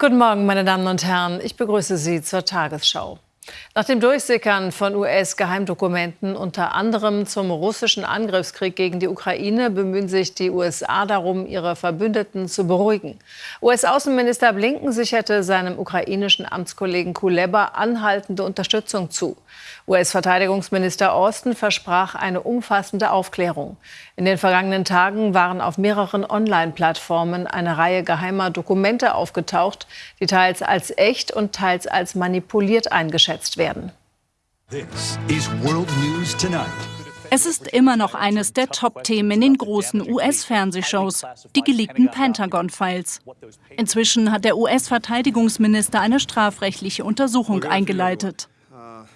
Guten Morgen, meine Damen und Herren. Ich begrüße Sie zur Tagesschau. Nach dem Durchsickern von US-Geheimdokumenten, unter anderem zum russischen Angriffskrieg gegen die Ukraine, bemühen sich die USA darum, ihre Verbündeten zu beruhigen. US-Außenminister Blinken sicherte seinem ukrainischen Amtskollegen Kuleba anhaltende Unterstützung zu. US-Verteidigungsminister Austin versprach eine umfassende Aufklärung. In den vergangenen Tagen waren auf mehreren Online-Plattformen eine Reihe geheimer Dokumente aufgetaucht, die teils als echt und teils als manipuliert eingeschätzt werden. Es ist immer noch eines der Top-Themen in den großen US-Fernsehshows, die geleakten Pentagon-Files. Inzwischen hat der US-Verteidigungsminister eine strafrechtliche Untersuchung eingeleitet.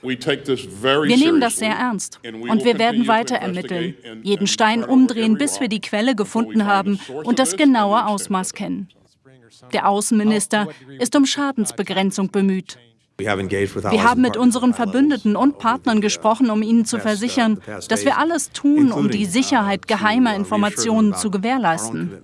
Wir nehmen das sehr ernst und wir werden weiter ermitteln, jeden Stein umdrehen, bis wir die Quelle gefunden haben und das genaue Ausmaß kennen. Der Außenminister ist um Schadensbegrenzung bemüht. Wir haben mit unseren Verbündeten und Partnern gesprochen, um ihnen zu versichern, dass wir alles tun, um die Sicherheit geheimer Informationen zu gewährleisten.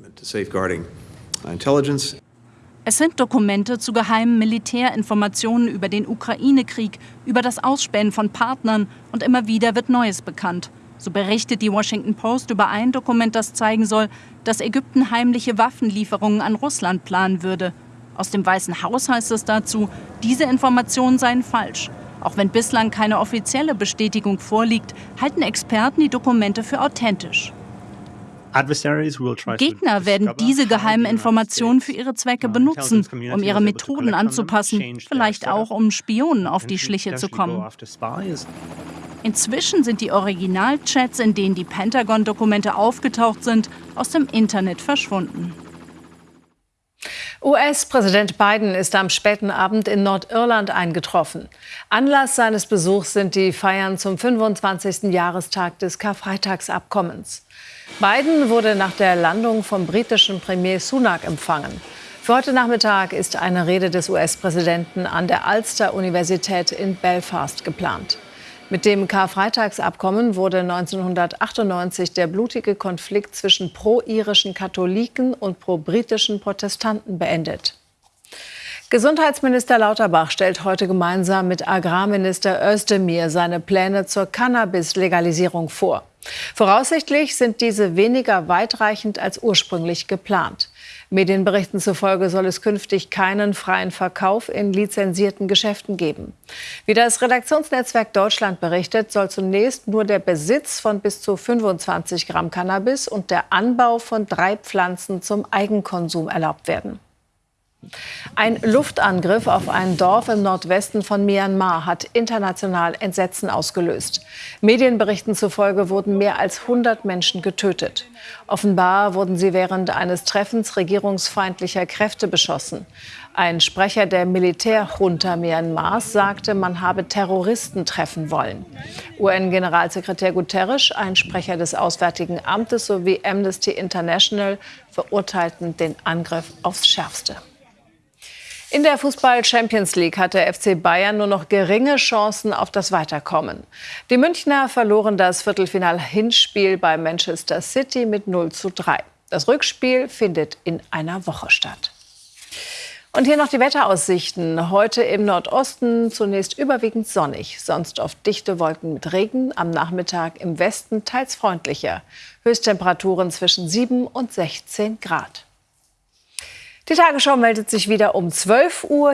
Es sind Dokumente zu geheimen Militärinformationen über den Ukraine-Krieg, über das Ausspähen von Partnern und immer wieder wird Neues bekannt. So berichtet die Washington Post über ein Dokument, das zeigen soll, dass Ägypten heimliche Waffenlieferungen an Russland planen würde. Aus dem Weißen Haus heißt es dazu, diese Informationen seien falsch. Auch wenn bislang keine offizielle Bestätigung vorliegt, halten Experten die Dokumente für authentisch. Gegner werden diese geheimen Informationen für ihre Zwecke benutzen, um ihre Methoden anzupassen, vielleicht auch um Spionen auf die Schliche zu kommen. Inzwischen sind die Originalchats, in denen die Pentagon-Dokumente aufgetaucht sind, aus dem Internet verschwunden. US-Präsident Biden ist am späten Abend in Nordirland eingetroffen. Anlass seines Besuchs sind die Feiern zum 25. Jahrestag des Karfreitagsabkommens. Biden wurde nach der Landung vom britischen Premier Sunak empfangen. Für heute Nachmittag ist eine Rede des US-Präsidenten an der Ulster-Universität in Belfast geplant. Mit dem Karfreitagsabkommen wurde 1998 der blutige Konflikt zwischen pro-irischen Katholiken und pro-britischen Protestanten beendet. Gesundheitsminister Lauterbach stellt heute gemeinsam mit Agrarminister Özdemir seine Pläne zur Cannabis-Legalisierung vor. Voraussichtlich sind diese weniger weitreichend als ursprünglich geplant. Medienberichten zufolge soll es künftig keinen freien Verkauf in lizenzierten Geschäften geben. Wie das Redaktionsnetzwerk Deutschland berichtet, soll zunächst nur der Besitz von bis zu 25 Gramm Cannabis und der Anbau von drei Pflanzen zum Eigenkonsum erlaubt werden. Ein Luftangriff auf ein Dorf im Nordwesten von Myanmar hat international Entsetzen ausgelöst. Medienberichten zufolge wurden mehr als 100 Menschen getötet. Offenbar wurden sie während eines Treffens regierungsfeindlicher Kräfte beschossen. Ein Sprecher der Militärjunta Myanmars sagte, man habe Terroristen treffen wollen. UN-Generalsekretär Guterres, ein Sprecher des Auswärtigen Amtes sowie Amnesty International verurteilten den Angriff aufs Schärfste. In der Fußball Champions League hat der FC Bayern nur noch geringe Chancen auf das Weiterkommen. Die Münchner verloren das Viertelfinal-Hinspiel bei Manchester City mit 0 zu 3. Das Rückspiel findet in einer Woche statt. Und hier noch die Wetteraussichten. Heute im Nordosten zunächst überwiegend sonnig, sonst oft dichte Wolken mit Regen. Am Nachmittag im Westen teils freundlicher. Höchsttemperaturen zwischen 7 und 16 Grad. Die Tagesschau meldet sich wieder um 12 Uhr.